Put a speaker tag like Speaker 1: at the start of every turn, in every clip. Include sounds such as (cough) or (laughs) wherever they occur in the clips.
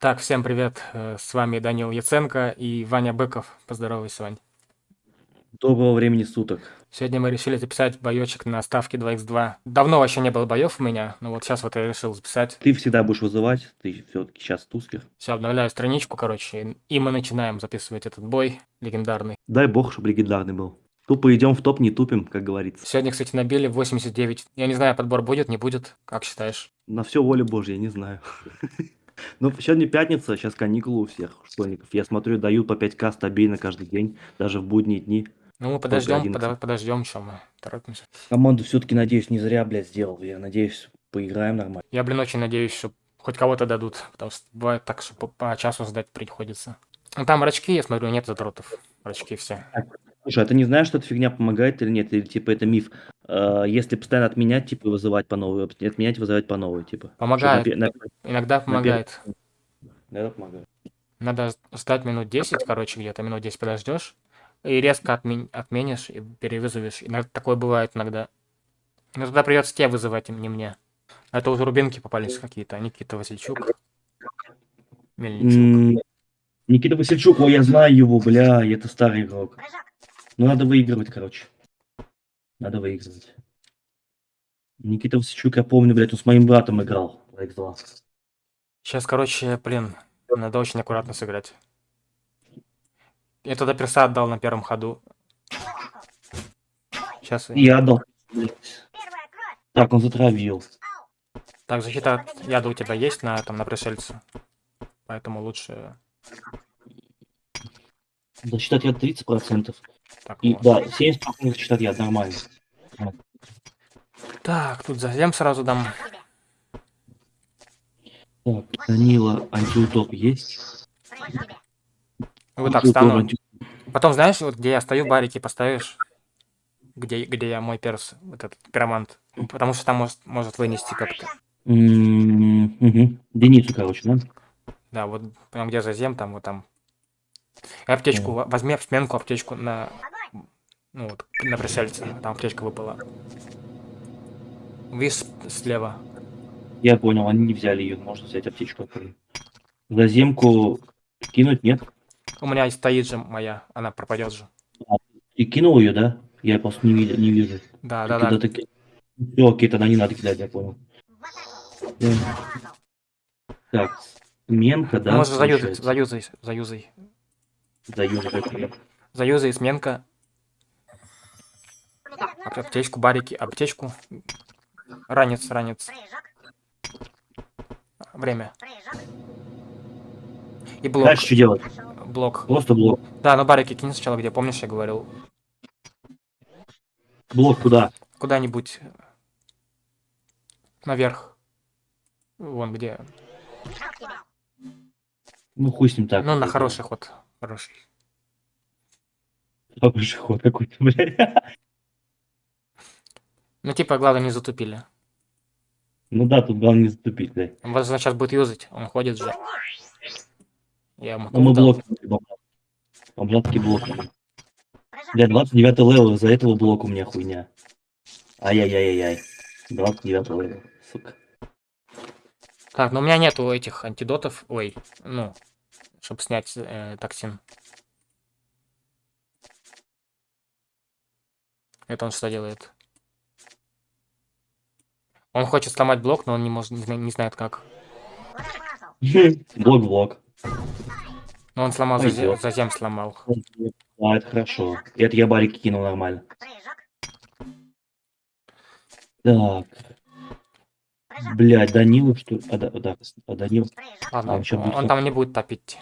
Speaker 1: Так, всем привет. Э, С вами Данил Яценко и Ваня Быков. Поздоровайся, Вань.
Speaker 2: Доброго времени суток.
Speaker 1: Сегодня мы решили записать боечек на ставке 2х2. Давно вообще не было боев у меня, но вот сейчас вот я решил записать.
Speaker 2: Ты всегда будешь вызывать, ты все-таки сейчас тускер.
Speaker 1: Все, обновляю страничку, короче, и мы начинаем записывать этот бой легендарный.
Speaker 2: Дай бог, чтобы легендарный был. Тупо идем в топ, не тупим, как говорится.
Speaker 1: Сегодня, кстати, набили 89. Я не знаю, подбор будет, не будет. Как считаешь?
Speaker 2: На все воля Божья, не знаю. (laughs) Ну, сегодня пятница, сейчас каникулы у всех школьников. Я смотрю, дают по 5к стабильно каждый день, даже в будние дни.
Speaker 1: Ну, мы подождем,
Speaker 2: 11.
Speaker 1: подо- подождем, что мы торопимся.
Speaker 2: Команду все-таки, надеюсь, не зря, блядь, сделал. Я надеюсь, поиграем нормально.
Speaker 1: Я, блин, очень надеюсь, что хоть кого-то дадут, потому что бывает так, что по, по часу ждать приходится. Ну, там рачки, я смотрю, нет задротов. Рачки все.
Speaker 2: Слушай, а ты не знаешь, что эта фигня помогает или нет? Или, типа, это миф? Э, Если постоянно отменять, типа, вызывать по новой, отменять, вызывать по новой, типа.
Speaker 1: Помогает.
Speaker 2: на на-
Speaker 1: Иногда помогает.
Speaker 2: Да, это помогает.
Speaker 1: Надо ждать минут 10, короче, где-то минут 10 подождешь, и резко отмен- отменишь и перевызовешь. Иногда такое бывает иногда. Но тогда придется тебе вызывать, не мне. А Это уже рубинки попались какие-то. Никита Васильчук. Мельничук.
Speaker 2: Никита Васильчук, ой, я знаю его, бля, это старый игрок. Ну, надо выигрывать, короче. Надо выигрывать. Никита Васильчук, я помню, блядь, он с моим братом играл в X2.
Speaker 1: Сейчас, короче, блин, надо очень аккуратно сыграть. Я туда перса отдал на первом ходу. Сейчас.
Speaker 2: Я отдал. Так, он затравил.
Speaker 1: Так, защита от яда у тебя есть на, там, на пришельце. Поэтому лучше...
Speaker 2: Засчитать я 30%.
Speaker 1: Так,
Speaker 2: И,
Speaker 1: вот.
Speaker 2: да, 70% засчитать я, нормально.
Speaker 1: так тут зазем сразу дам.
Speaker 2: Так, Данила, антиутоп есть?
Speaker 1: Вот так стану.
Speaker 2: анти-
Speaker 1: Потом, знаешь, вот где я стою, барики поставишь, где, где я мой перс, вот этот пиромант. Потому что там может, может вынести как-то.
Speaker 2: М, мгм. Деницу, короче, да?
Speaker 1: Да, вот прям где зазем, там вот там. Аптечку, во- возьми в сменку аптечку на, ну вот, на пришельце. Там аптечка выпала. Видишь слева.
Speaker 2: Я понял, они не взяли ее, можно взять аптечку. Заземку кинуть, нет?
Speaker 1: У меня стоит же моя, она пропадет же.
Speaker 2: И кинул ее, да? Я просто не, видя- не вижу.
Speaker 1: Да, да,
Speaker 2: Когда
Speaker 1: да.
Speaker 2: ты... Все, окей, тогда не надо кидать, я понял. Да. Так, сменка, да?
Speaker 1: Можно заюзать,
Speaker 2: получается?
Speaker 1: заюзай,
Speaker 2: Заюзать, окей.
Speaker 1: Заюзай, сменка. Ап- Аптечку, барики, аптечку. Ранец, ранец. Время. И блок.
Speaker 2: Дальше что делать?
Speaker 1: Блок.
Speaker 2: Просто блок.
Speaker 1: Да, ну барики кинь сначала, где, помнишь, я говорил?
Speaker 2: Блок куда?
Speaker 1: Куда-нибудь наверх. Вон где.
Speaker 2: Ну, хуй с ним так.
Speaker 1: Ну, на хороший ход. Хороший.
Speaker 2: Хороший ход какой-то, блядь.
Speaker 1: Ну, типа, главное, не затупили.
Speaker 2: Ну да, тут главное не затупить.
Speaker 1: Он, возможно, сейчас будет юзать. Он ходит же. Я ему
Speaker 2: Ну, мы блок. Бомжатки блок. Бля, 29 level, из-за этого блок у меня хуйня. Ай-яй-яй-яй-яй. 29 level, сука.
Speaker 1: Так, ну у меня нету этих антидотов. Ой, ну, чтобы снять э, токсин. Это он что делает? Он хочет сломать блок, но он не может, не, не знает как.
Speaker 2: Блок-блок.
Speaker 1: Но он сломал, зазе-
Speaker 2: Пойдёт.
Speaker 1: зазем сломал.
Speaker 2: А, это хорошо. Это я барики кинул нормально. Так. Блядь, Данилу, что ли? А, да, да, Данил.
Speaker 1: Ладно,
Speaker 2: А,
Speaker 1: он, он
Speaker 2: будет
Speaker 1: там не будет топить.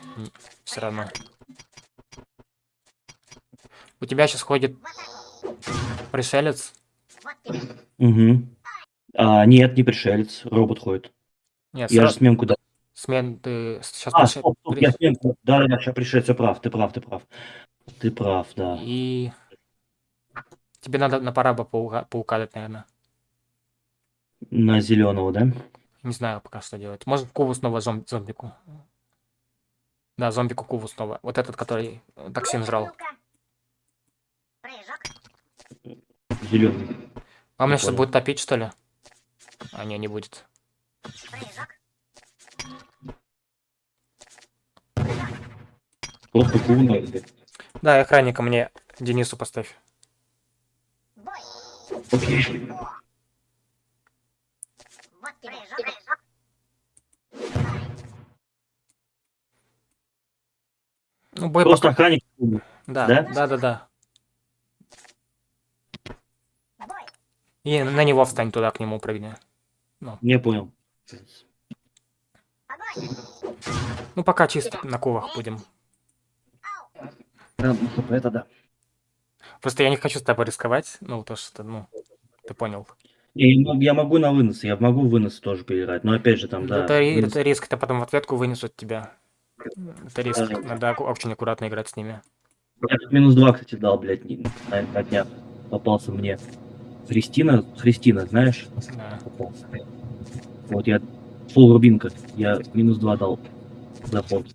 Speaker 1: Все равно. У тебя сейчас ходит пришелец.
Speaker 2: Угу. А, нет, не пришелец. Робот ходит.
Speaker 1: Нет,
Speaker 2: Я
Speaker 1: сра-
Speaker 2: же сменку дал.
Speaker 1: смен ты сейчас
Speaker 2: А, стоп, стоп, я сменку. Да, да, сейчас пришелец, ты прав, ты прав, ты прав. Ты прав, да.
Speaker 1: И тебе надо на пора бы паука, паука дать, наверное.
Speaker 2: На зеленого, да?
Speaker 1: Не знаю пока что делать. Может, Куву снова зом- зомбику. Да, зомбику Куву снова. Вот этот, который э, токсин жрал.
Speaker 2: Зеленый.
Speaker 1: А у меня
Speaker 2: Не
Speaker 1: сейчас
Speaker 2: понял.
Speaker 1: будет топить, что ли? А, не, не будет.
Speaker 2: Просто курно, блядь.
Speaker 1: Да, охранника мне Денису поставь.
Speaker 2: Окей.
Speaker 1: Ну, бой
Speaker 2: Просто
Speaker 1: пока...
Speaker 2: охранник.
Speaker 1: Да,
Speaker 2: да?
Speaker 1: да, да, да. И на него встань туда, к нему прыгни.
Speaker 2: Не понял.
Speaker 1: Ну, пока чисто на ковах будем.
Speaker 2: Да, ну, Это да.
Speaker 1: Просто я не хочу с тобой рисковать. Ну, то, что, ну, ты понял.
Speaker 2: И Я мог- я могу на вынос, я могу вынос тоже поиграть, но опять же там, да.
Speaker 1: это, ри-
Speaker 2: вынос-
Speaker 1: это риск, это потом в ответку вынесут тебя. Это риск.
Speaker 2: Да.
Speaker 1: Надо аку- очень аккуратно играть с ними.
Speaker 2: Я тут минус два, кстати, дал, блядь, не- на, на днях. Попался мне. Христина, Христина, знаешь?
Speaker 1: Да.
Speaker 2: Попался. Вот я фул рубинка, я минус два дал за ход.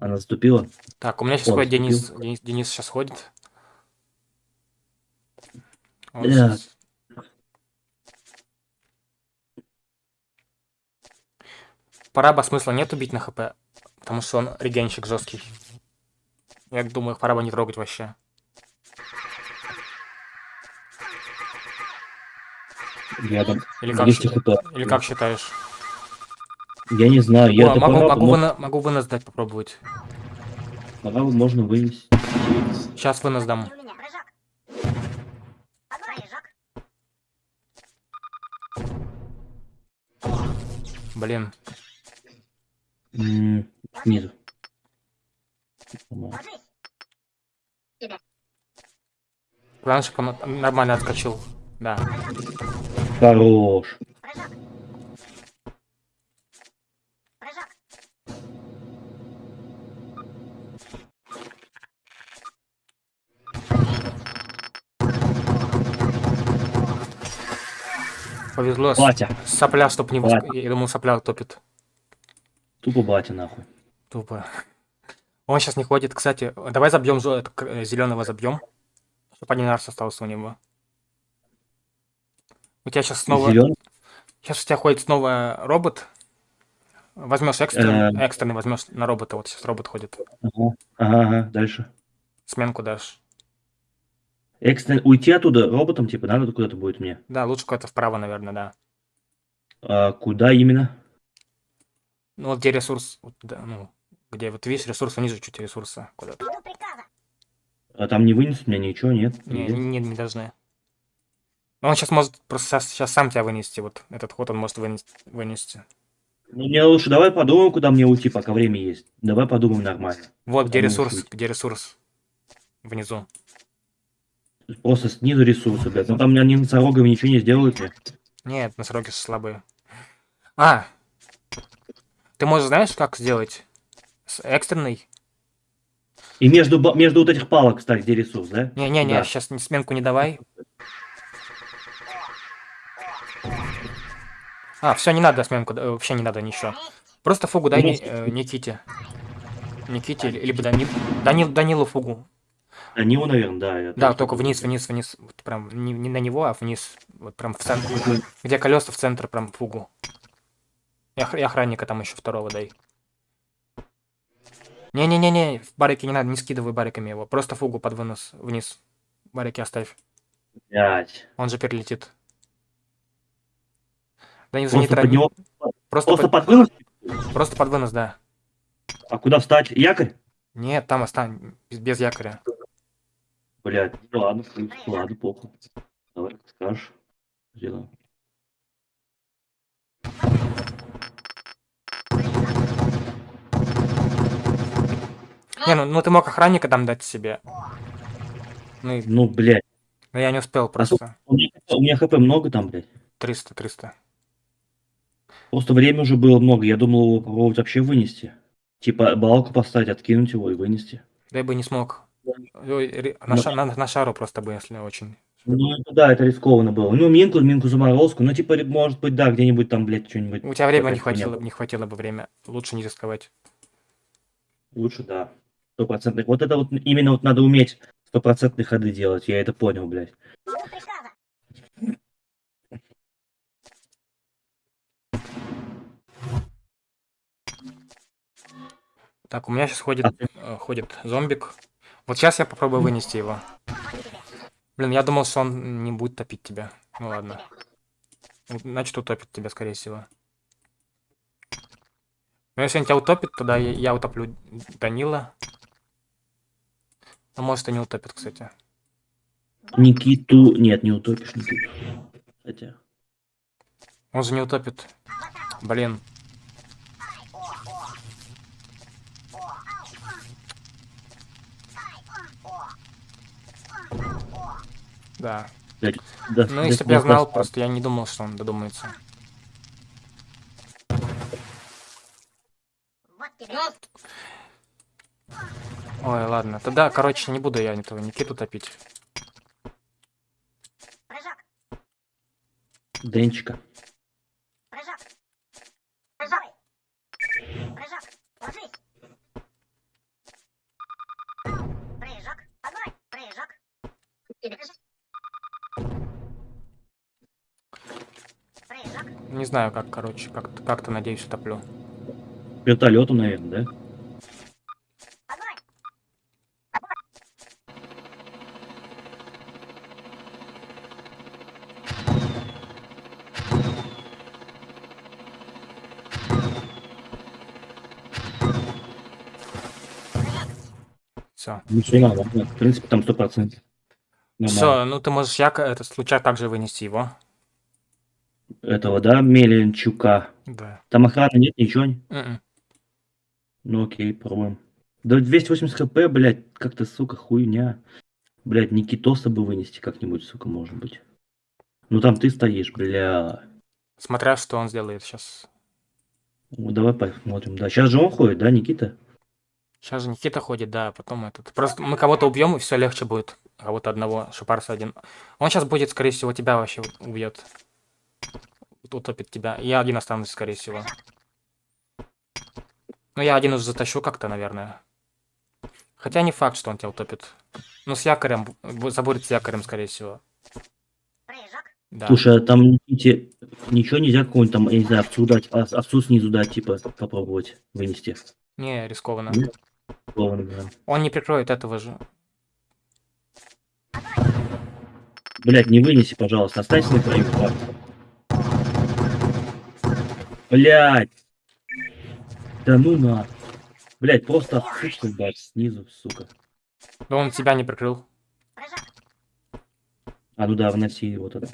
Speaker 2: Она заступила.
Speaker 1: Так, у меня сейчас ходит Денис. Денис, Денис сейчас ходит. Он
Speaker 2: Да.
Speaker 1: щас- Параба смысла нет убить на хп, потому что он регенщик жесткий. Я думаю, параба не трогать вообще.
Speaker 2: Я там
Speaker 1: Или как,
Speaker 2: 200
Speaker 1: счит- или как считаешь?
Speaker 2: Я не знаю, я
Speaker 1: О, могу,
Speaker 2: пора-
Speaker 1: могу,
Speaker 2: но-
Speaker 1: выно- могу вынос дать попробовать.
Speaker 2: пора можно вынести.
Speaker 1: Сейчас вынос дам. Блин.
Speaker 2: Снизу.
Speaker 1: Главное, чтобы он нормально отскочил. Да.
Speaker 2: Хорош.
Speaker 1: Повезло.
Speaker 2: Батя.
Speaker 1: Сопля, чтоб не...
Speaker 2: Батя.
Speaker 1: Я думал, сопля топит.
Speaker 2: Тупо батя, нахуй.
Speaker 1: Тупо. Он сейчас не ходит. Кстати, давай забьем зеленого забьем. Чтобы один раз остался у него. У тебя сейчас снова...
Speaker 2: Зелёный?
Speaker 1: Сейчас у тебя ходит снова робот. Возьмешь экстренный,
Speaker 2: Эм.
Speaker 1: экстренный возьмешь на робота. Вот сейчас робот ходит.
Speaker 2: Ага, ага, ага, дальше.
Speaker 1: Сменку дашь.
Speaker 2: Экстрен... Уйти оттуда роботом, типа, надо куда-то будет мне.
Speaker 1: Да, лучше куда-то вправо, наверное, да.
Speaker 2: А куда именно?
Speaker 1: Ну вот где ресурс, вот, да, ну, где вот видишь ресурс, ниже чуть ресурса куда-то.
Speaker 2: А там не вынесут меня ничего, нет?
Speaker 1: Не,
Speaker 2: Нигде?
Speaker 1: не, не должны. Но он сейчас может просто сейчас, сам тебя вынести. Вот этот ход он может вынести. вынести.
Speaker 2: Ну, мне лучше давай подумаем, куда мне уйти, пока время есть. Давай подумаем нормально.
Speaker 1: Вот где ресурс,
Speaker 2: можешь
Speaker 1: где ресурс. Внизу.
Speaker 2: Просто снизу ресурсы, блядь. Ну там они носорогами ничего не сделают.
Speaker 1: Нет, носороги слабые. А! Ты можешь, знаешь, как сделать? С экстренной?
Speaker 2: И между, между вот этих палок, кстати, где ресурс, да?
Speaker 1: Не-не-не,
Speaker 2: Да.
Speaker 1: сейчас сменку не давай. А, все, не надо сменку, да, вообще не надо ничего. Просто фугу дай Ни- э, Никите. Никите, ли- либо Дани... Дани... Данилу фугу.
Speaker 2: Данилу, наверное, да. я
Speaker 1: Да, только вниз, вниз, вниз. Вот прям не, не на него, а вниз. Вот прям в центр. Где колеса в центр, прям фугу. И, ох- и охранника там еще второго дай. Не-не-не-не, в барике не надо, не скидывай бариками его. Просто фугу под вынос вниз. Барики оставь.
Speaker 2: Блядь.
Speaker 1: Он же перелетит. Да не,
Speaker 2: Просто под него,
Speaker 1: Просто,
Speaker 2: просто
Speaker 1: под,
Speaker 2: под вынос?
Speaker 1: просто под вынос, да.
Speaker 2: А куда встать? Якорь?
Speaker 1: Нет, там остань, без, без якоря.
Speaker 2: Блядь, ну ладно, ладно, плохо. Давай, как скажешь. Сделаем.
Speaker 1: Не, ну, ну ты мог охранника там дать себе. Ну, и-
Speaker 2: Ну, блядь.
Speaker 1: но я не успел просто.
Speaker 2: У меня, у меня хп много там, блядь.
Speaker 1: 300, 300.
Speaker 2: Просто время уже было много. Я думал его попробовать вообще вынести. Типа балку поставить, откинуть его и вынести.
Speaker 1: Да я бы не смог. На,
Speaker 2: Ну.
Speaker 1: ша- на- на шару просто бы, если очень.
Speaker 2: Ну, это да, это рискованно было. Ну, минку, минку заморозку. Ну, типа, может быть, да, где-нибудь там, блядь, что-нибудь.
Speaker 1: У тебя времени не хватило, не хватило бы время. Лучше не рисковать.
Speaker 2: Лучше, да. Стопроцентных. Вот это вот именно вот надо уметь стопроцентные ходы делать. Я это понял, блядь.
Speaker 1: Так, у меня сейчас ходит,
Speaker 2: А
Speaker 1: э, ходит зомбик. Вот сейчас я попробую вынести его. Блин, я думал, что он не будет топить тебя. Ну ладно. Ну, Значит, утопит тебя, скорее всего. Но если он тебя утопит, тогда я утоплю Данила. А может и не утопит, кстати.
Speaker 2: Никиту... Нет, не утопишь Никиту. Хотя...
Speaker 1: Он же не утопит. Блин. Да.
Speaker 2: да,
Speaker 1: Ну,
Speaker 2: да,
Speaker 1: если бы я
Speaker 2: вот
Speaker 1: знал,
Speaker 2: так.
Speaker 1: просто я не думал, что он додумается. Ой, ладно. Тогда, короче, не буду я этого Никиту топить.
Speaker 2: Денчика.
Speaker 1: Не знаю, как, короче, как-то, как-то надеюсь, утоплю.
Speaker 2: Вертолету, наверное, да? Ну, все надо. В принципе, там сто процентов. Нормально.
Speaker 1: Все, ну ты можешь яко этот случай также вынести его.
Speaker 2: Этого, да, Меленчука.
Speaker 1: Да.
Speaker 2: Там охраны нет, ничего? не-
Speaker 1: Мгм.
Speaker 2: Ну окей, пробуем. Да 280 хп, блядь, как-то, сука, хуйня. Блядь, Никитоса бы вынести как-нибудь, сука, может быть. Ну там ты стоишь, бля.
Speaker 1: Смотря, что он сделает сейчас.
Speaker 2: Ну, давай посмотрим. Да, сейчас же он ходит, да, Никита?
Speaker 1: Сейчас же Никита ходит, да, а потом этот. Просто мы кого-то убьем, и все легче будет. Кого-то одного, шипарса один. Он сейчас будет, скорее всего, тебя вообще убьет. Утопит тебя. Я один останусь, скорее всего. Ну, я один уже затащу как-то, наверное. Хотя не факт, что он тебя утопит. Ну, с якорем, бу- забудет с якорем, скорее всего. Да.
Speaker 2: Слушай, а там Никите ничего нельзя какого-нибудь там, я не знаю, овцу дать, а- овцу снизу дать, типа, попробовать вынести.
Speaker 1: Не, рискованно.
Speaker 2: Нет? Да.
Speaker 1: Он не прикроет этого же.
Speaker 2: Блять, не вынеси, пожалуйста, останься на краю. Блять. Да ну на. Блять, просто отсутствуй, дать снизу, сука.
Speaker 1: Да он тебя не прикрыл.
Speaker 2: А ну да, вноси его тогда.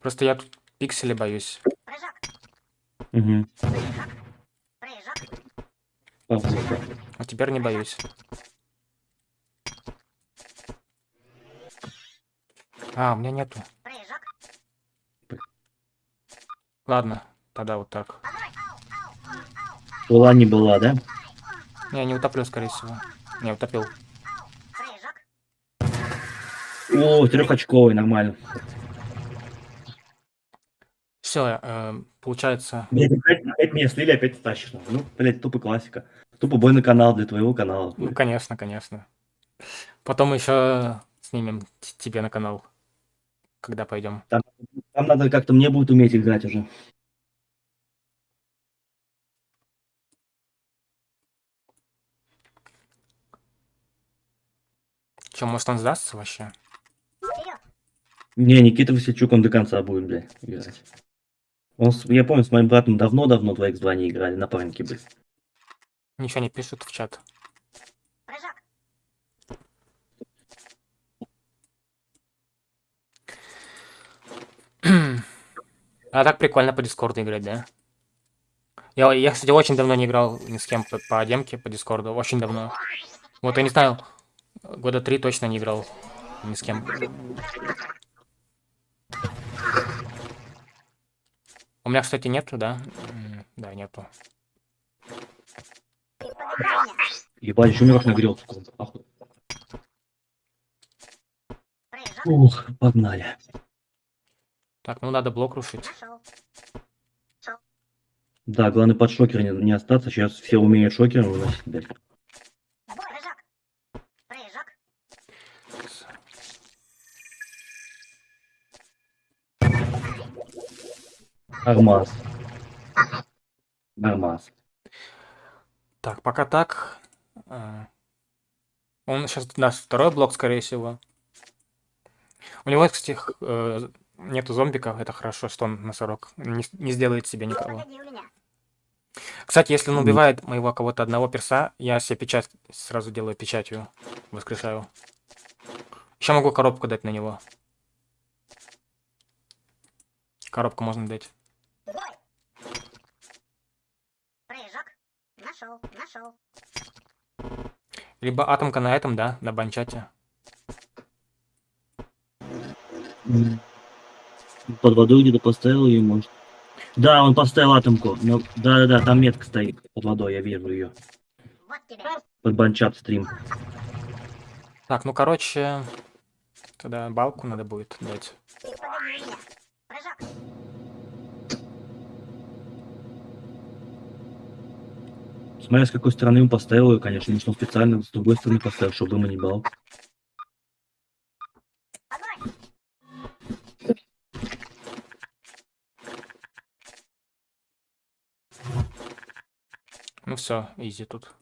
Speaker 1: Просто я тут пиксели боюсь.
Speaker 2: Угу.
Speaker 1: А теперь не боюсь. А, у меня нету. Ладно, тогда вот так.
Speaker 2: Была не была, да?
Speaker 1: Не, не утоплю, скорее всего. Не, утопил.
Speaker 2: О, трехочковый, нормально.
Speaker 1: Все, получается...
Speaker 2: Блять, опять, опять меня слили, опять тащишь. Ну, блять, тупо классика. Тупо бой на канал для твоего канала.
Speaker 1: Ну, конечно, конечно. Потом еще снимем тебе на канал. Когда пойдем.
Speaker 2: Там надо как-то мне будет уметь играть уже.
Speaker 1: Че, может он сдастся вообще?
Speaker 2: Не, Никита Васильчук, он до конца будет, блядь, играть. Он, с- я помню, с моим братом давно-давно 2x2 не играли, напарники были.
Speaker 1: Ничего не пишут в чат. (clears throat) А так прикольно по Дискорду играть, да? Я, я, кстати, очень давно не играл ни с кем по, по демке, по Дискорду. Очень давно. Вот, я не знаю, года три точно не играл ни с кем. У меня, кстати, нету, да? Да, нету.
Speaker 2: Ебать, еще мирок нагрел. Ух, погнали.
Speaker 1: Так, ну надо блок рушить.
Speaker 2: Да, главное под шокер не, не остаться. Сейчас все умеют шокером выносить, блядь. Нормас. Нормас.
Speaker 1: Так, пока так. А, Он сейчас даст второй блок, скорее всего. У него, кстати, э, нету зомбиков, это хорошо, что он носорог. Не, не сделает себе никого. Кстати, если он убивает моего кого-то одного перса, я себе печать сразу делаю печатью, воскрешаю. Еще могу коробку дать на него. Коробку можно дать.
Speaker 3: Бой. Прыжок. Нашел, нашел.
Speaker 1: Либо атомка на этом, да, на банчате.
Speaker 2: Под водой где-то поставил ее, может. Да, он поставил атомку. Да-да-да, там метка стоит под водой, я вижу ее.
Speaker 3: Вот тебе.
Speaker 2: Под банчат стрим.
Speaker 1: Так, ну короче, тогда балку надо будет дать.
Speaker 3: Прыжок.
Speaker 2: Смотря с какой стороны он поставил ее, конечно, может он специально с другой стороны поставил, чтобы дыма не бал.
Speaker 1: Ну все, изи тут.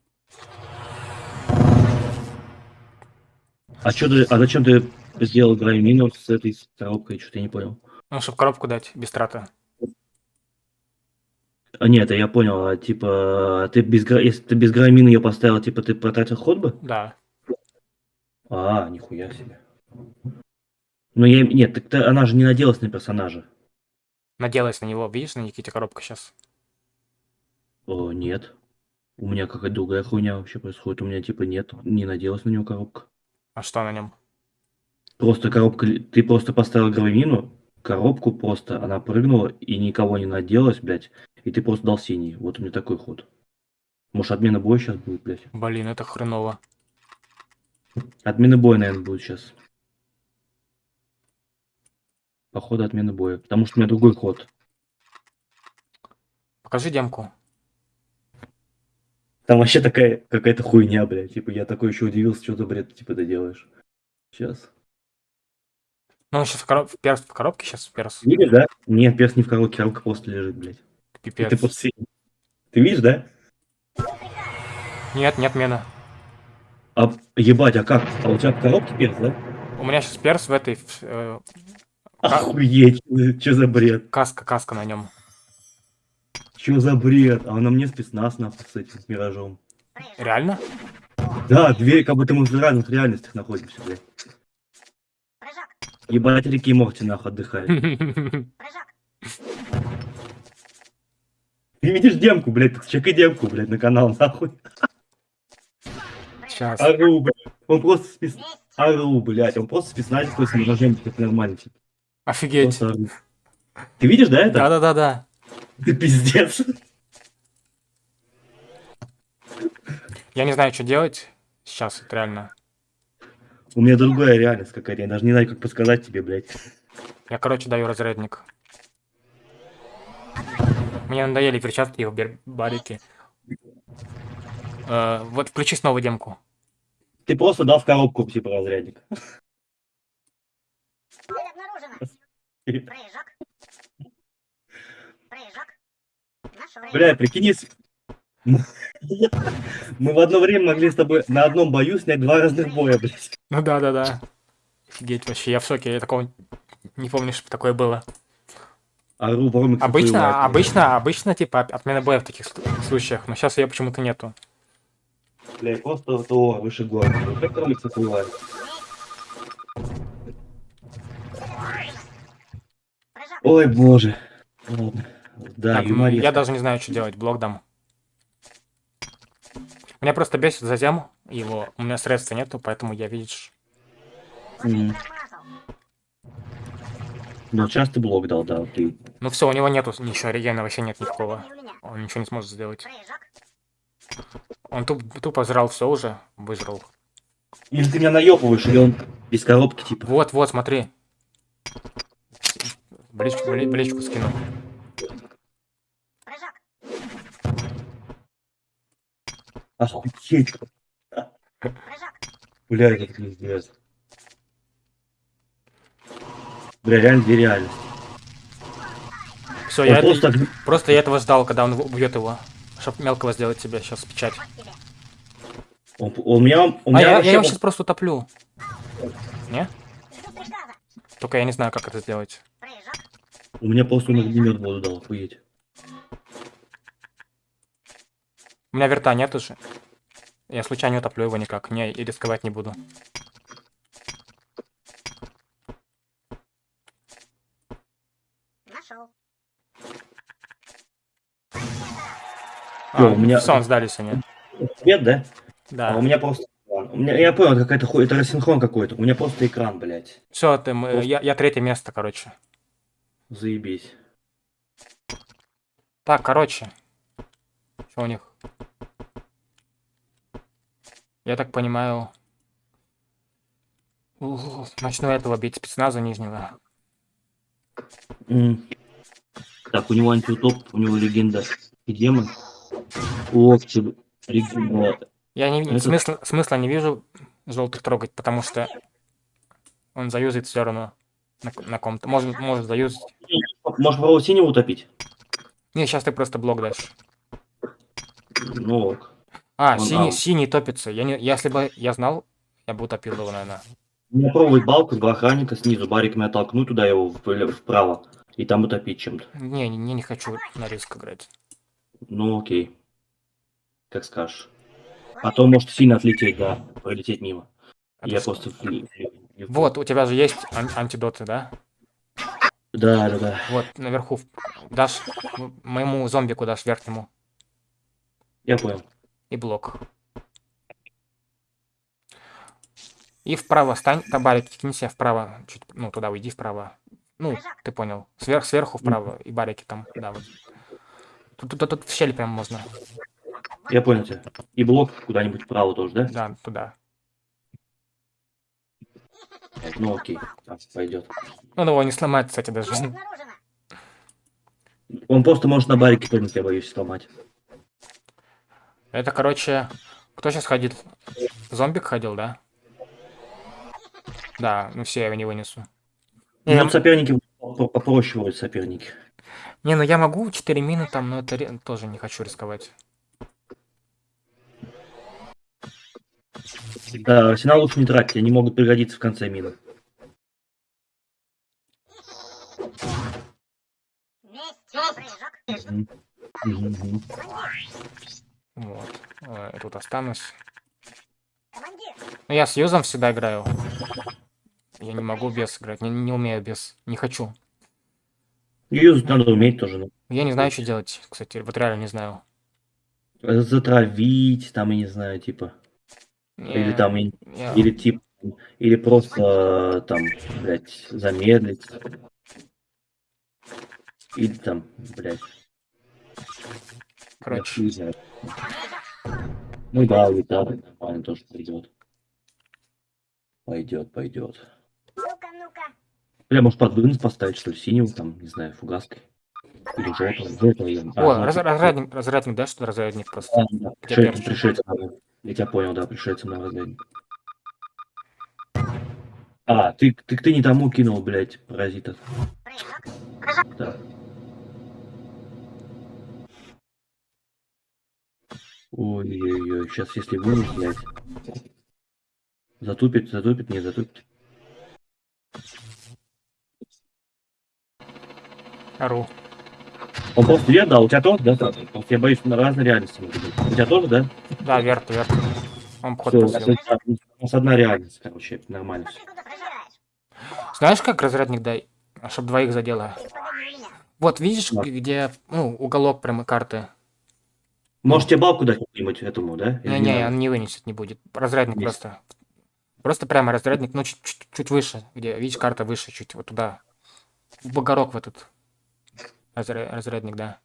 Speaker 2: А чё ты, а зачем ты сделал гравимину с этой коробкой, что-то я не понял.
Speaker 1: Ну, чтобы коробку дать, без трата.
Speaker 2: А нет, я понял, а типа, ты без, если ты без гравимины ее поставил, типа ты потратил ход бы?
Speaker 1: Да.
Speaker 2: А, нихуя себе. Ну я, нет, так она же не наделась на персонажа.
Speaker 1: Наделась на него, видишь, на Никите коробка сейчас.
Speaker 2: О, нет. У меня какая-то другая хуйня вообще происходит. У меня типа нет, не наделась на него коробка.
Speaker 1: А что на нем?
Speaker 2: Просто коробка, ты просто поставил гравимину, коробку просто, она прыгнула и никого не наделась, блядь, и ты просто дал синий. Вот у меня такой ход. Может, отмена боя сейчас будет, блядь?
Speaker 1: Блин, это хреново.
Speaker 2: Отмена боя, наверное, будет сейчас. Походу, отмена боя. Потому что у меня другой ход.
Speaker 1: Покажи демку.
Speaker 2: Там вообще такая какая-то хуйня, блядь. Типа, я такой еще удивился, что за бред, типа, ты делаешь. Сейчас.
Speaker 1: Ну, он сейчас в, короб... перс в коробке сейчас, перс.
Speaker 2: Видишь, да? Нет, перс не в коробке, коробка просто лежит, блядь. Ты
Speaker 1: Пипец.
Speaker 2: просто синий. Ты видишь, да?
Speaker 1: Нет, нет мена.
Speaker 2: А, ебать, а как? А у тебя в коробке перс, да?
Speaker 1: У меня сейчас перс в этой... в- э,
Speaker 2: Охуеть, (laughs) что за бред?
Speaker 1: каска, каска на нем.
Speaker 2: Что за бред? А на мне спецназ, нахуй, с этим, с миражом.
Speaker 1: Реально?
Speaker 2: Да, две, как будто мы в разных реальностях находимся, блядь. Ебать, реки Морти, нахуй, отдыхает. (laughs) Ты видишь демку, блядь, чекай демку, блядь, на канал, нахуй.
Speaker 1: Сейчас.
Speaker 2: Ару, блядь. Он просто спец... Ару, блядь, он просто спецназик такой с миражем, типа, нормально, типа.
Speaker 1: Офигеть.
Speaker 2: Просто. Ты видишь, да, это?
Speaker 1: Да-да-да-да.
Speaker 2: Ты пиздец.
Speaker 1: Я не знаю, что делать сейчас, вот реально.
Speaker 2: У меня другая реальность какая-то, я даже не знаю, как подсказать тебе, блядь.
Speaker 1: Я, короче, даю разрядник. Мне надоели перчатки и барики. Э, вот включи снова демку.
Speaker 2: Ты просто дал в коробку, типа, разрядник.
Speaker 3: Прыжок. Прыжок.
Speaker 2: Бля, прикинь. (laughs) Мы в одно время могли с тобой на одном бою снять два разных боя, блядь.
Speaker 1: Ну да-да-да. Офигеть вообще, я в шоке, я такого не помню, что такое было.
Speaker 2: По-моему,
Speaker 1: Обычно, обычно, обычно, типа, от- отмена боя в таких сл- случаях, но сейчас ее почему-то нету.
Speaker 2: Блядь, просто то выше гор. Как комиксы всплывает? Ой, боже. Ладно. Да,
Speaker 1: Так, я даже не знаю, что делать, блок дам. Меня просто бесит затем его, у меня средств нету, поэтому я, видишь...
Speaker 2: М. Ну, сейчас ты блок дал, да, ты.
Speaker 1: Ну все, у него нету ничего, регена вообще нет никакого. Он ничего не сможет сделать. Он туп, тупо жрал все уже, выжрал.
Speaker 2: Или ты меня наебываешь, или он без коробки, типа.
Speaker 1: Вот, вот, смотри. Бличку, бли- бличку скину.
Speaker 2: Охуеть. Бля, это пиздец. Бля, реально две реальности.
Speaker 1: Все,
Speaker 2: Он
Speaker 1: я это-
Speaker 2: просто...
Speaker 1: просто я этого ждал, когда он убьет его. Чтоб мелкого сделать тебе сейчас печать.
Speaker 2: Он, у меня... У
Speaker 1: А
Speaker 2: меня
Speaker 1: я, я
Speaker 2: вообще
Speaker 1: его
Speaker 2: вот-
Speaker 1: сейчас просто утоплю. Не? Только я не знаю, как это сделать.
Speaker 2: У меня просто он огнемет воду дал, охуеть.
Speaker 1: У меня верта нет уже. Я случайно утоплю его никак. Не, и рисковать не буду.
Speaker 3: Нашел.
Speaker 1: А,
Speaker 2: у меня-
Speaker 1: Все, он сдались они.
Speaker 2: Свет, да?
Speaker 1: Да.
Speaker 2: А у меня просто... У меня, я понял, это какая-то хуй, это рассинхрон какой-то. У меня просто экран, блядь.
Speaker 1: Все, ты,
Speaker 2: Просто-
Speaker 1: я, я третье место, короче.
Speaker 2: Заебись.
Speaker 1: Так, короче. Что у них? Я так понимаю... ух, Начну этого бить спецназа нижнего.
Speaker 2: М. Так, у него антиутоп, у него легенда и демон. Локти, легенда.
Speaker 1: Я не,
Speaker 2: Это-
Speaker 1: смысла, смысла не вижу желтых трогать, потому что он заюзает все равно на, на ком-то. Может, может заюзать.
Speaker 2: Можешь второго синего утопить?
Speaker 1: Не, сейчас ты просто блок дашь.
Speaker 2: Ну ок.
Speaker 1: А,
Speaker 2: Он
Speaker 1: синий,
Speaker 2: аут.
Speaker 1: синий топится. Я не, если бы я знал, я бы утопил его, наверное.
Speaker 2: Меня пробовать балку, два охранника снизу, бариками оттолкнуть туда его вправо. И там утопить чем-то.
Speaker 1: Не, не, не хочу на риск играть.
Speaker 2: Ну окей. Как скажешь. А то может сильно отлететь, да, пролететь мимо.
Speaker 1: А
Speaker 2: Я просто...
Speaker 1: Вот, у тебя же есть ан- антидоты, да?
Speaker 2: Да, да, да.
Speaker 1: Вот, наверху. Дашь моему зомбику дашь верхнему.
Speaker 2: Я понял.
Speaker 1: И блок. И вправо стань, табарик, кинь себя вправо, чуть, ну, туда уйди вправо. Ну, ты понял. Сверх, сверху вправо, и барики там, да, вот. Тут, тут, тут в щель прям можно.
Speaker 2: Я понял тебя. И блок куда-нибудь вправо тоже, да?
Speaker 1: Да, туда.
Speaker 2: Ну окей. Так, пойдет.
Speaker 1: Он его не сломает, кстати, даже.
Speaker 2: Он просто может на барике прыгнуть, я боюсь сломать.
Speaker 1: Это, короче, кто сейчас ходит? Зомбик ходил, да? Да, ну все, я его не вынесу. Не,
Speaker 2: Ну,
Speaker 1: я-
Speaker 2: соперники по- попроще соперники.
Speaker 1: не, ну я могу 4 мины там, но это тоже не хочу рисковать.
Speaker 2: Да, арсенал лучше не тратить, они могут пригодиться в конце мгм.
Speaker 1: Вот. Э, Тут останусь. Ну я с юзом всегда играю. Я не могу без играть, не, не умею без. Не хочу.
Speaker 2: Юзать надо уметь тоже. ну.
Speaker 1: Я не знаю, что делать, кстати, вот реально не знаю.
Speaker 2: Затравить, там, я не знаю, типа. Или
Speaker 1: Не,
Speaker 2: там, и-
Speaker 1: я-
Speaker 2: или типа, или просто там, блядь, замедлить. Или там, блядь,
Speaker 1: короче,
Speaker 2: знает. Ну да, улетал, нормально тоже пойдет. Пойдет, пойдет.
Speaker 3: Ну-ка, ну-ка.
Speaker 2: Бля, может под вынос поставить, что ли, синего, там, не знаю, фугаской. Или желтого, желтого я... а,
Speaker 1: О, раз- разрядник, разрядник, да, что ли, разрядник просто.
Speaker 2: А, да,
Speaker 1: Где
Speaker 2: пришельцы, пришельцы, да. Я тебя понял, да, пришельцы на разрядник. А, ты, ты, ты не тому кинул, блядь, паразита. Так. Ой-ой-ой, сейчас если вынес, блядь. Затупит, затупит, не затупит.
Speaker 1: Ору.
Speaker 2: Он просто вверх, да, у тебя тоже, да? Просто я боюсь, на разные реальности могут быть. У тебя тоже, да?
Speaker 1: Да, верт, верт. Он
Speaker 2: Все, у нас,
Speaker 1: посел.
Speaker 2: у нас одна реальность, короче, нормально
Speaker 3: Что
Speaker 2: все.
Speaker 1: Знаешь, как разрядник дай? Чтоб двоих задело. Вот, видишь,
Speaker 2: Да.
Speaker 1: где, ну, уголок прямо карты?
Speaker 2: Может тебе балку дать какую-нибудь этому, да? Или
Speaker 1: Не-не,
Speaker 2: надо?
Speaker 1: он не вынесет, не будет. Разрядник
Speaker 2: Есть.
Speaker 1: просто. Просто прямо разрядник, ну, чуть, чуть, чуть выше, где, видишь, карта выше, чуть вот туда. В бугорок в этот. Разря- разрядник, да.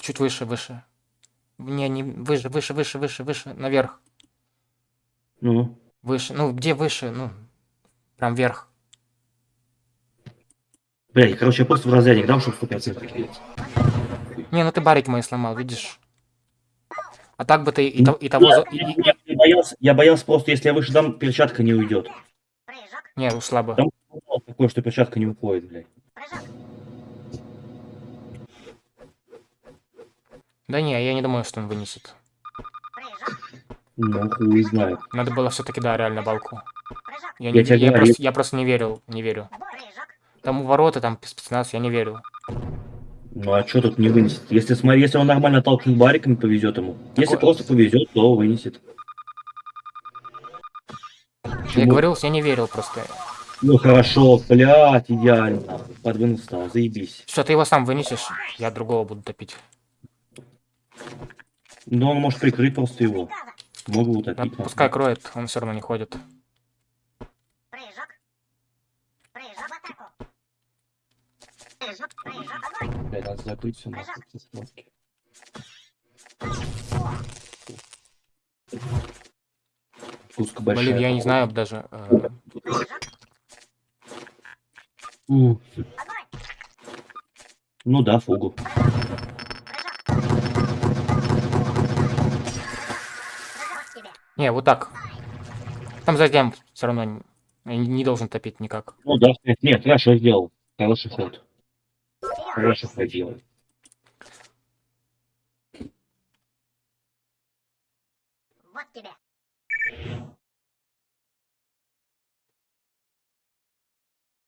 Speaker 1: Чуть выше, выше. Не, не, выше, выше, выше, выше, выше, наверх.
Speaker 2: Ну,
Speaker 1: Выше, ну, где выше, ну, прям вверх.
Speaker 2: блядь, короче, я просто в разрядник дам, чтобы 100% кидать.
Speaker 1: Не, ну ты барик мои сломал, видишь? А так бы ты и, то- и того...
Speaker 2: Я,
Speaker 1: и-
Speaker 2: я- я боялся, я боялся просто, если я выше дам, перчатка не уйдет.
Speaker 1: Не, ушла бы.
Speaker 2: Там такое, что перчатка не уходит, блядь.
Speaker 1: Да не, я не думаю, что он вынесет.
Speaker 2: Ну, хуй знает.
Speaker 1: Надо было все-таки, да, реально балку. Я,
Speaker 2: Я
Speaker 1: не, я,
Speaker 2: говорю.
Speaker 1: просто, я просто не верил, не верю. Там у ворота, там спецназ, я не верю.
Speaker 2: Ну а что тут не вынесет? Если, смотри, если он нормально толкнет бариками, повезет ему. Если
Speaker 1: Такое-
Speaker 2: просто повезет, то вынесет.
Speaker 1: Я
Speaker 2: Почему?
Speaker 1: говорил, я не верил просто.
Speaker 2: Ну хорошо, блядь, идеально. Подвинул стал, заебись.
Speaker 1: Все, ты его сам вынесешь, я другого буду топить.
Speaker 2: Но он может прикрыть просто его. Могу утопить.
Speaker 1: пускай кроет, он все равно не ходит.
Speaker 3: Прыжок. Прыжок в атаку. Прыжок. Прыжок. Огонь.
Speaker 2: Блядь, надо закрыть все схватки. Пуска большая.
Speaker 1: Блин, я не знаю даже. э.
Speaker 2: Ну да, фугу.
Speaker 1: Не, вот так. Там затем все равно не, не должен топить никак.
Speaker 2: Ну да, нет, хорошо сделал. Хороший ход. Хороший ход делал.
Speaker 3: Вот тебе.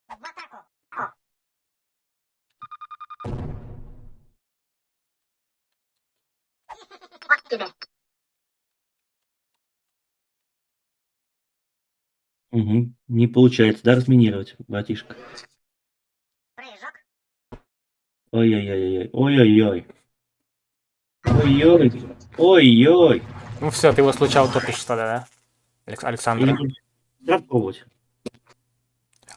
Speaker 3: В атаку. Вот тебе.
Speaker 2: Угу. Не получается, да, разминировать, братишка?
Speaker 3: Прыжок.
Speaker 2: Ой-ой-ой-ой. Ой-ой-ой. Ой-ой. Ой-ой.
Speaker 1: Ну все, ты его случайно топишь тогда, да? Алекс- Александр.
Speaker 2: Или Надо пробовать.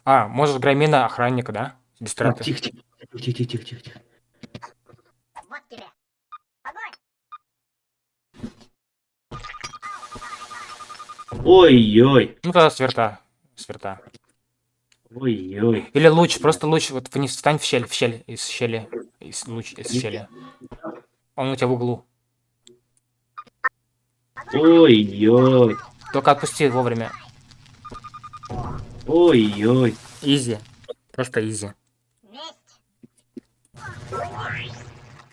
Speaker 1: А, можешь громина охранника, да? Без
Speaker 2: Так,
Speaker 1: траты.
Speaker 2: Ой-ой.
Speaker 1: Ну тогда сверта. Сверта.
Speaker 2: Ой-ой.
Speaker 1: Или луч, просто луч, вот вниз встань в щель, в щель, из щели, из луч, из щели. Он у тебя в углу.
Speaker 2: Ой-ой.
Speaker 1: Только отпусти вовремя.
Speaker 2: Ой-ой.
Speaker 1: Изи. Просто изи.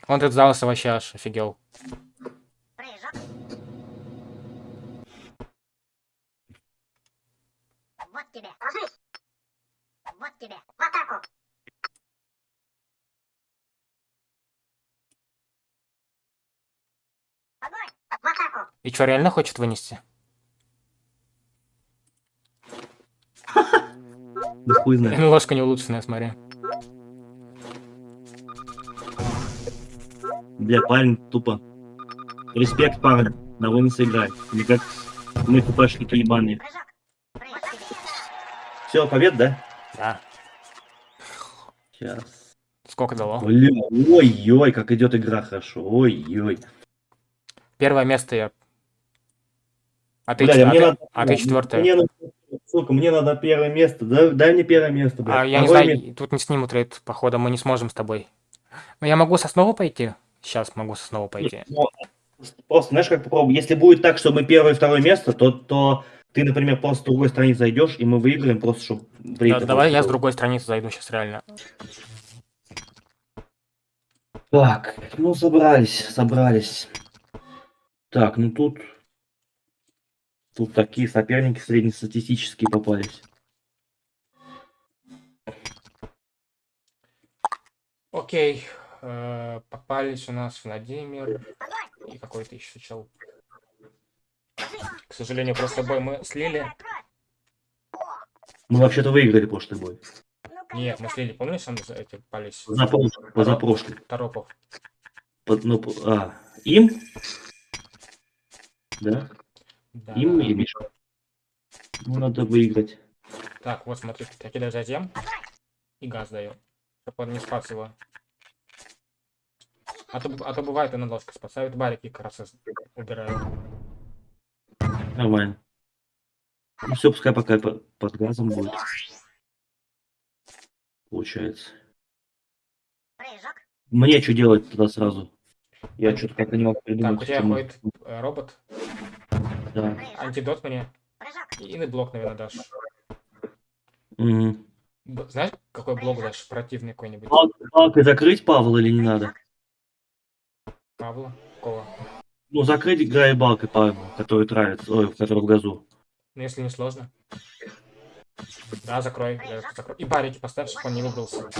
Speaker 1: Он тут сдался вообще аж офигел.
Speaker 3: Прыжок. Вот тебе. Ложись. Вот тебе. В атаку. Огонь. В атаку.
Speaker 1: И что, реально хочет вынести?
Speaker 2: Да хуй знает.
Speaker 1: Ну, ложка не улучшенная, смотри.
Speaker 2: Бля, парень тупо. Респект, парень. На вынос играть. Не как мы хпшники ебаные. Все, побед, да?
Speaker 1: Да.
Speaker 2: Сейчас.
Speaker 1: Сколько дало?
Speaker 2: Ой-ой, как идет игра хорошо. Ой-ой.
Speaker 1: Первое место я. А ты, чет- а ты-
Speaker 2: надо...
Speaker 1: а ты четвертое.
Speaker 2: Мне надо... Сука, мне надо первое место. Дай, дай мне первое место, бля.
Speaker 1: А я не знаю,
Speaker 2: место.
Speaker 1: тут не снимут рейд, походу, мы не сможем с тобой. Но я могу со снова пойти? Сейчас могу со снова пойти.
Speaker 2: Просто, знаешь, как попробуй. Если будет так, что мы первое и второе место, то, то ты, например, просто с другой страницы зайдешь, и мы выиграем, просто чтобы...
Speaker 1: Да, давай я с другой страницы зайду сейчас реально.
Speaker 2: Так, ну собрались, собрались. Так, ну тут... Тут такие соперники среднестатистические попались.
Speaker 1: Окей. э, попались у нас Владимир и какой-то еще чел. К сожалению, просто бой мы слили.
Speaker 2: Мы вообще-то выиграли прошлый бой.
Speaker 1: Нет, мы слили, помнишь, за эти пались?
Speaker 2: Позапрошлый. Позапрошлый.
Speaker 1: Торопов.
Speaker 2: Под- ну, а, им? Да?
Speaker 1: Да.
Speaker 2: Им или Миша? Ну, надо выиграть.
Speaker 1: Так, вот смотри, я кидаю затем и газ даю. Чтобы он не спас его. А то, а то бывает, и на ложка спасают барики как раз из- убираю.
Speaker 2: Нормально. Ну все, пускай пока по- под газом будет. Получается.
Speaker 3: Прыжок.
Speaker 2: Мне что делать тогда сразу? Я что-то как-то не могу придумать.
Speaker 1: Так, у тебя
Speaker 2: мы-
Speaker 1: ходит э, робот.
Speaker 2: Да.
Speaker 1: Антидот мне. И на блок, наверное, дашь. Б- Знаешь, какой блок дашь? Противный какой-нибудь.
Speaker 2: Палкой закрыть Павла или не надо?
Speaker 1: Павла. Какого?
Speaker 2: Ну, закрыть граебалкой пальму, который травится, ой, который в газу.
Speaker 1: Ну, если не сложно. Да, закрой. закрой. И барики поставь, чтобы он не выбрался.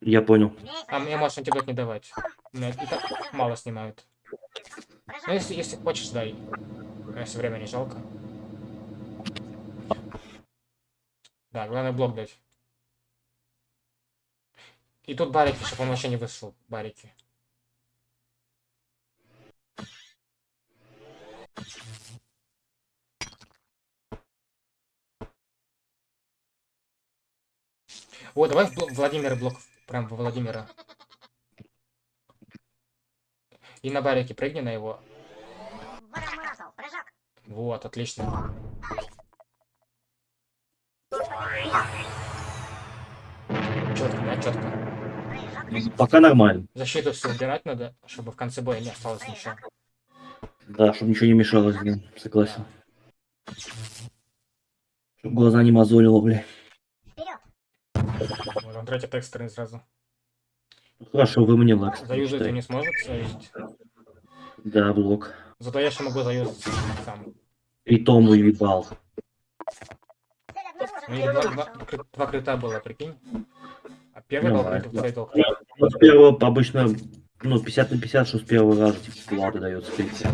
Speaker 2: Я понял.
Speaker 1: А мне можешь антидот не давать. Мне и так мало снимают. Ну, если, если хочешь, дай. Если время не жалко. Да, главное блок дать. И тут барики, чтобы он вообще не вышел. Барики. О, давай в бл- Владимира блок. Прям во Владимира. И на барике прыгни на его. Вот, отлично. Четко, да, четко.
Speaker 2: Пока нормально.
Speaker 1: Защиту все убирать надо, чтобы в конце боя не осталось ничего.
Speaker 2: Да, чтобы ничего не мешалось, блин. Согласен. Чтоб глаза не мозолило, бля.
Speaker 1: Вот он третий текстерный сразу.
Speaker 2: Хорошо, вы мне лак.
Speaker 1: Заюзать ты не сможет заюзать.
Speaker 2: Да, блок.
Speaker 1: Зато я еще могу заюзать сам.
Speaker 2: И Том уебал.
Speaker 1: У них два, два, два крита было, прикинь. А первый
Speaker 2: Ну,
Speaker 1: был крит, второй был крит.
Speaker 2: Ну, с первого обычно, ну, 50 на 50, что с первого раза, типа, влада дается. третий.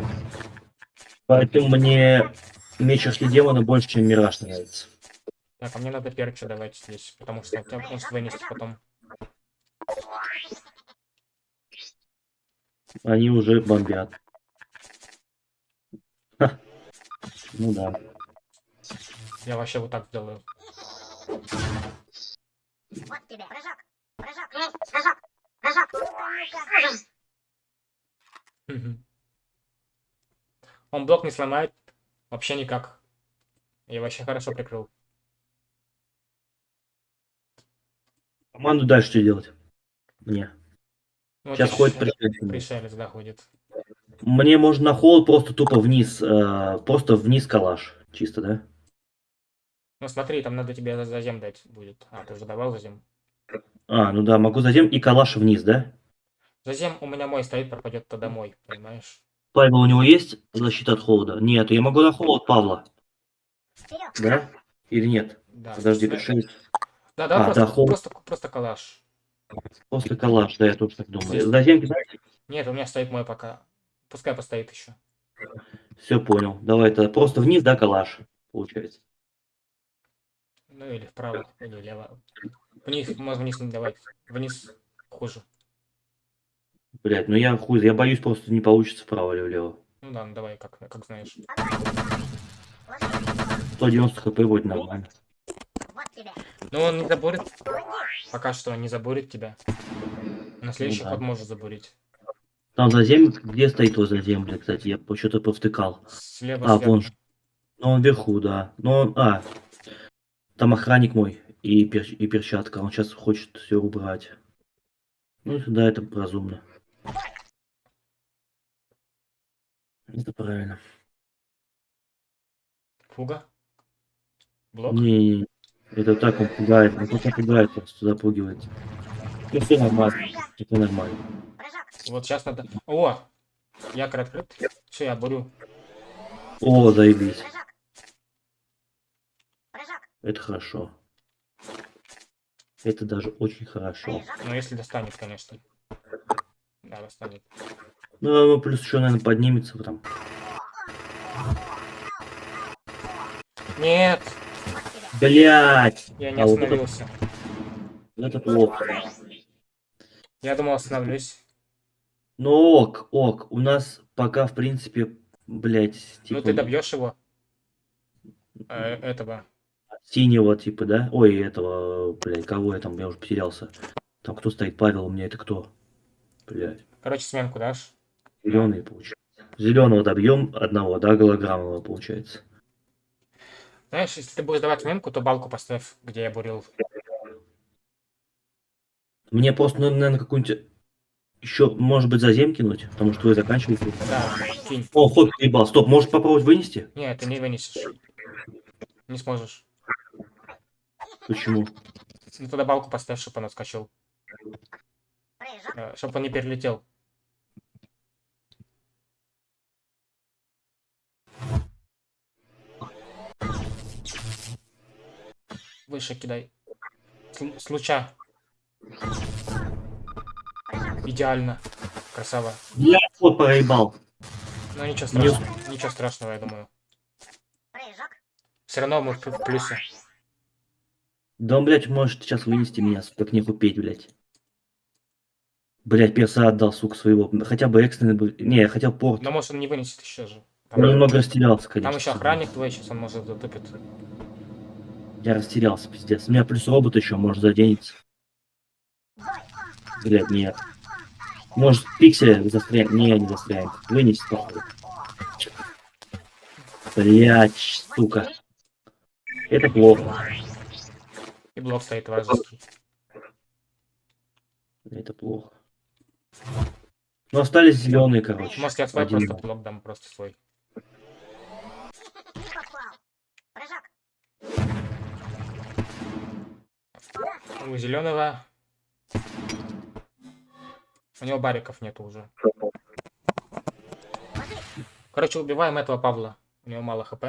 Speaker 2: Поэтому мне меч Ашли Демона больше, чем Мираж нравится.
Speaker 1: Так, а мне надо перчу давать здесь, потому что тебя может вынести потом.
Speaker 2: Они уже бомбят. Ха. Ну да.
Speaker 1: Я вообще вот так сделаю.
Speaker 3: Вот тебе. Прыжок. Прыжок. Прыжок.
Speaker 1: Он блок не сломает вообще никак. Я вообще хорошо прикрыл.
Speaker 2: Команду дальше что делать? Мне.
Speaker 1: Ну, вот
Speaker 2: Сейчас
Speaker 1: здесь
Speaker 2: ходит
Speaker 1: еще
Speaker 2: пришельцы.
Speaker 1: пришелец, да, ходит.
Speaker 2: Мне можно на холод просто тупо вниз, э, просто вниз калаш. Чисто, да?
Speaker 1: Ну смотри, там надо тебе за- зазем дать будет. А, ты уже давал зазем.
Speaker 2: А, ну да, могу затем и калаш вниз, да?
Speaker 1: Зазем у меня мой стоит, пропадет то домой, понимаешь?
Speaker 2: Павел, у него есть защита от холода? Нет, я могу на холод Павла, да? Или нет?
Speaker 1: Да.
Speaker 2: Подожди, пришелец.
Speaker 1: Да, да,
Speaker 2: А,
Speaker 1: просто,
Speaker 2: да, холод.
Speaker 1: просто, просто калаш.
Speaker 2: После калаш, да, я тоже так думаю. Затем?
Speaker 1: Нет, у меня стоит мой пока. Пускай постоит еще.
Speaker 2: Все понял. Давай это просто вниз, да, калаш, получается.
Speaker 1: Ну или вправо, или влево. Вниз, можно вниз не давать. Вниз хуже.
Speaker 2: Блять, ну я хуй, я боюсь, просто не получится вправо или влево.
Speaker 1: Ну да, ну давай, как, как знаешь.
Speaker 3: Ложись.
Speaker 2: 190 хп будет нормально.
Speaker 3: Тебе.
Speaker 1: Ну он не забурит,
Speaker 3: Молодец.
Speaker 1: пока что он не забурит тебя. На следующий
Speaker 2: да.
Speaker 1: ход может забурить.
Speaker 2: Там зазем, где стоит твой зазем, бля, кстати, я что-то повтыкал.
Speaker 1: Слева,
Speaker 2: А,
Speaker 1: сверху.
Speaker 2: вон. Ну, он вверху, да. Но он, а, там охранник мой и, перч- и перчатка, он сейчас хочет все убрать. Ну, да, это разумно. Это правильно.
Speaker 1: Фуга. Блок.
Speaker 2: Не, это так он пугает, он просто пугает, просто запугивает. Ну, все нормально, это нормально.
Speaker 1: Вот сейчас надо... О! Якорь открыт. Все, я бурю.
Speaker 2: О, заебись, это хорошо. Это даже очень хорошо.
Speaker 1: Ну, если достанет, конечно. Да, достанет.
Speaker 2: Ну, ну, плюс еще, наверное, поднимется там.
Speaker 1: Нет!
Speaker 2: Блять!
Speaker 1: Я не
Speaker 2: А вот это-
Speaker 1: остановился.
Speaker 2: Это плохо.
Speaker 1: Я думал, остановлюсь.
Speaker 2: Ну ок, ок, у нас пока, в принципе, блять,
Speaker 1: Ну,
Speaker 2: типа,
Speaker 1: ты добьешь его. Э, этого.
Speaker 2: Синего, типа, да? Ой, этого, блядь, кого я там, я уже потерялся. Там кто стоит, Павел, у меня это кто? Блядь,
Speaker 1: Короче, сменку дашь.
Speaker 2: зеленый, получается. Зеленого добьем одного, да, голограммного, получается.
Speaker 1: Знаешь, если ты будешь давать сменку, то балку поставь, где я бурил.
Speaker 2: Мне просто надо, наверное, какую-нибудь еще, может быть, зазем кинуть, потому что вы заканчиваете.
Speaker 1: Да, кинь.
Speaker 2: О, ход ебал, стоп, может попробовать вынести?
Speaker 1: Нет, ты не вынесешь. Не сможешь.
Speaker 2: Почему?
Speaker 1: Ну тогда балку поставь, чтобы он отскочил.
Speaker 3: Э,
Speaker 1: чтобы он не перелетел. Выше кидай. С. Идеально. Красава.
Speaker 2: Я вот проебал.
Speaker 1: Ну ничего страшного. Ничего страшного, я думаю. Все равно мы плюсы.
Speaker 2: Да он, блядь, может сейчас вынести меня, сука, как не купить, блядь. Блядь, перса отдал, сука, своего. Хотя бы экстренный был. Не, я хотел порт.
Speaker 1: Но может он не вынесет еще же. Там,
Speaker 2: Я немного растерялся, конечно.
Speaker 1: там еще охранник твой, сейчас он может затупит.
Speaker 2: Я растерялся, пиздец. У меня плюс робот еще, может, заденется. Блядь, нет. Может, пиксель застрянет. Не, не застрянет. Вынести походу. Блядь, сука. Это плохо.
Speaker 1: И блок стоит вражеский.
Speaker 2: Это плохо. Ну, остались зеленые, короче.
Speaker 1: Может я свой
Speaker 2: Один.
Speaker 1: просто блок дам, просто свой. У зеленого. У него бариков нету уже. Короче, убиваем этого Павла. У него мало хп.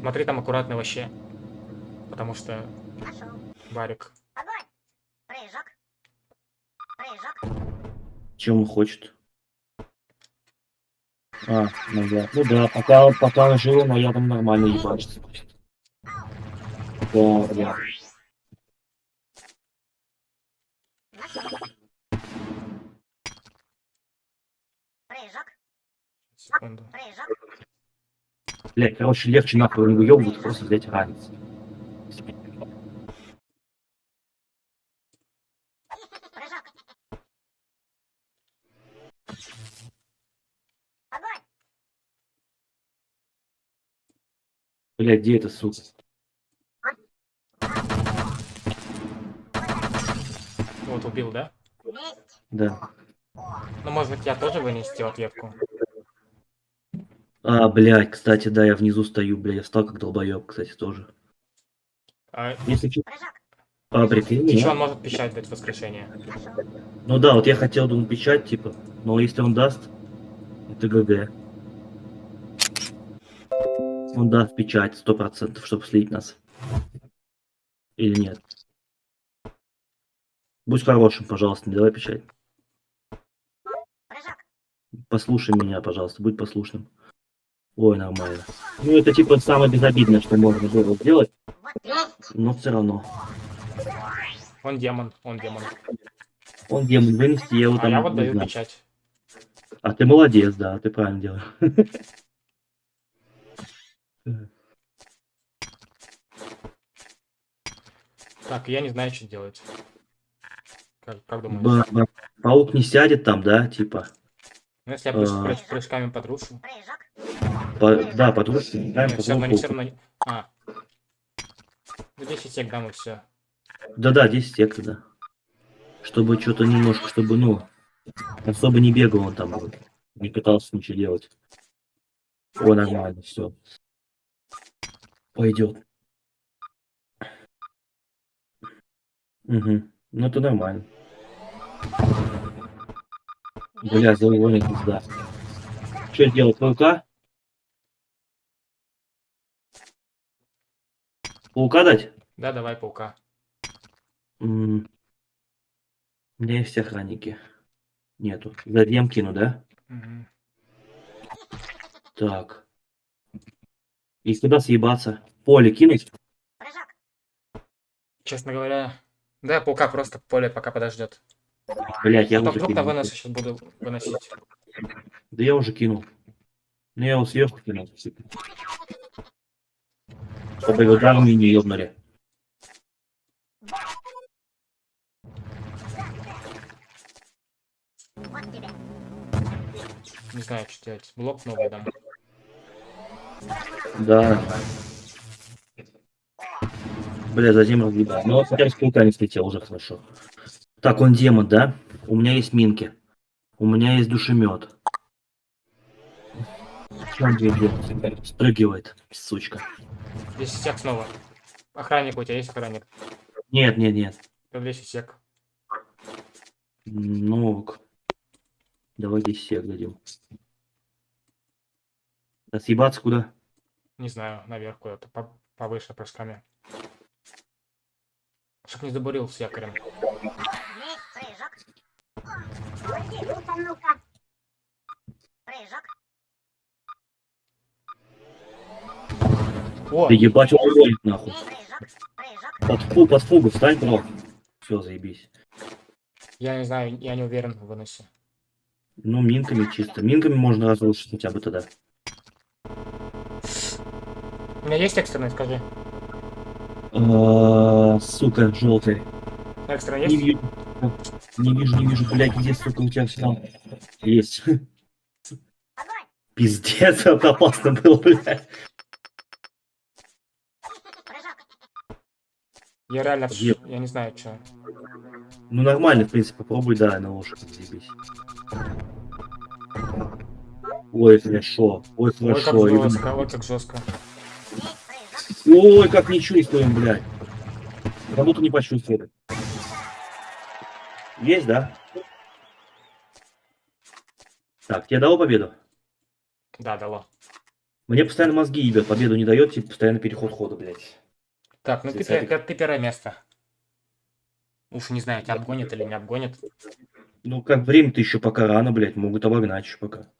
Speaker 1: Смотри там аккуратно вообще. Потому что
Speaker 3: Пошел.
Speaker 1: барик.
Speaker 3: Огонь. Прыжок. Прыжок.
Speaker 2: Чем он хочет? А, ну да. Ну да, пока, пока он жил, но я там нормально ебачиться будет. Да, да.
Speaker 3: Прыжок.
Speaker 1: Секунду.
Speaker 3: Прыжок.
Speaker 2: Блять, короче, легче нахуй не выебывать, просто взять ранец.
Speaker 3: Прыжок. Огонь.
Speaker 2: Блять, где это, сука?
Speaker 1: Вот убил, да?
Speaker 2: Да.
Speaker 1: Ну, может быть, я тоже вынести ответку.
Speaker 2: А, блядь, кстати, да, я внизу стою, блядь, я встал как долбоеб, кстати, тоже.
Speaker 1: А,
Speaker 2: Если а, прикинь,
Speaker 1: еще он может печать дать воскрешение.
Speaker 2: Ну да, вот я хотел, думаю, печать, типа, но если он даст, это ГГ. Он даст печать, сто процентов, чтобы слить нас. Или нет? Будь хорошим, пожалуйста, не давай печать. Послушай меня, пожалуйста, будь послушным. Ой, нормально. Ну, это типа самое безобидное, что можно было сделать, но все равно.
Speaker 1: Он демон, он демон.
Speaker 2: Он демон вынести, его
Speaker 1: А
Speaker 2: там
Speaker 1: я вот даю
Speaker 2: знаю.
Speaker 1: печать.
Speaker 2: А ты молодец, да, ты правильно делаешь. (laughs)
Speaker 1: Так, я не знаю, что делать. Как, как думаешь?
Speaker 2: Ба- ба- Паук не сядет там, да, типа?
Speaker 1: Ну, если я прыж-
Speaker 2: А.
Speaker 1: прыж- прыжками.
Speaker 3: Прыжок.
Speaker 2: По- да, подружки.
Speaker 1: Нет, все равно, не все равно. не- А. Ну, 10 сек дам и все.
Speaker 2: Да-да, 10 сек, да. Чтобы что-то немножко, чтобы, ну, особо не бегал он там, вот, не пытался ничего делать. О, нормально, все. Пойдет. Угу. Ну, это нормально. Бля, завоня пизда. Что делать, паука? Паука дать?
Speaker 1: Да, давай паука.
Speaker 2: М, У меня есть охранники. Нету. Задем кину, да?
Speaker 1: Мгм.
Speaker 2: Так. И куда съебаться? Поле кинуть?
Speaker 3: Прыжок.
Speaker 1: Честно говоря, да, паука просто поле пока подождет.
Speaker 2: Блять, я
Speaker 1: Потом
Speaker 2: уже
Speaker 1: вдруг на
Speaker 2: кинул.
Speaker 1: вынос сейчас буду выносить.
Speaker 2: Да я уже кинул. Ну я его сверху кинул. Чтобы его дармы не ебнули.
Speaker 1: Не знаю, что делать. Блок новый дам.
Speaker 2: Да. Бля, затем разъебал. Ну, хотя бы с паука не слетел, уже хорошо. Так, он демон, да? У меня есть минки. У меня есть душемет. Что он делает? Спрыгивает, сучка.
Speaker 1: 10 сек снова. Охранник у тебя есть охранник?
Speaker 2: Нет, нет, нет.
Speaker 1: 10 сек.
Speaker 2: Ну, давай 10 сек дадим. А съебаться куда?
Speaker 1: Не знаю, наверх куда-то. По- Повыше прыжками. Чтоб не забурил с якорем.
Speaker 3: Есть прыжок. Уйди, ну-ка, ну-ка. Прыжок.
Speaker 1: О,
Speaker 2: Да ебать, он уронит нахуй. Под, фу, под фугу встань, бро. Все, заебись.
Speaker 1: я не знаю, я не уверен в выносе.
Speaker 2: Ну, минками чисто. Минками можно разрушить хотя бы тогда.
Speaker 1: У меня есть экстренный, скажи.
Speaker 2: А, сука, желтый.
Speaker 1: Экстренный
Speaker 2: Не
Speaker 1: есть?
Speaker 2: вижу. Не вижу, не вижу, блядь, где, сука, у тебя все Есть.
Speaker 3: Огонь.
Speaker 2: Пиздец, (laughs) это опасно было, блядь.
Speaker 1: Я реально,
Speaker 2: Еп.
Speaker 1: я не знаю, что.
Speaker 2: Ну, нормально, в принципе, попробуй, да, на лошадь заебись. Ой, хорошо. Ой,
Speaker 1: Ой, как
Speaker 2: хорошо.
Speaker 1: Жестко, ой, как жестко.
Speaker 2: Ой, как не чувствуем, блядь. Как будто не почувствовали. Есть, да? Так, тебе дало победу?
Speaker 1: Да, дало.
Speaker 2: Мне постоянно мозги ебет, победу не дает, типа постоянно переход хода, блядь.
Speaker 1: Так, ну ты,
Speaker 2: Тридцатый.
Speaker 1: пе- ты первое место. Уж не знаю, тебя обгонят или не обгонят.
Speaker 2: Ну, как время-то еще пока рано, блядь, могут обогнать еще пока.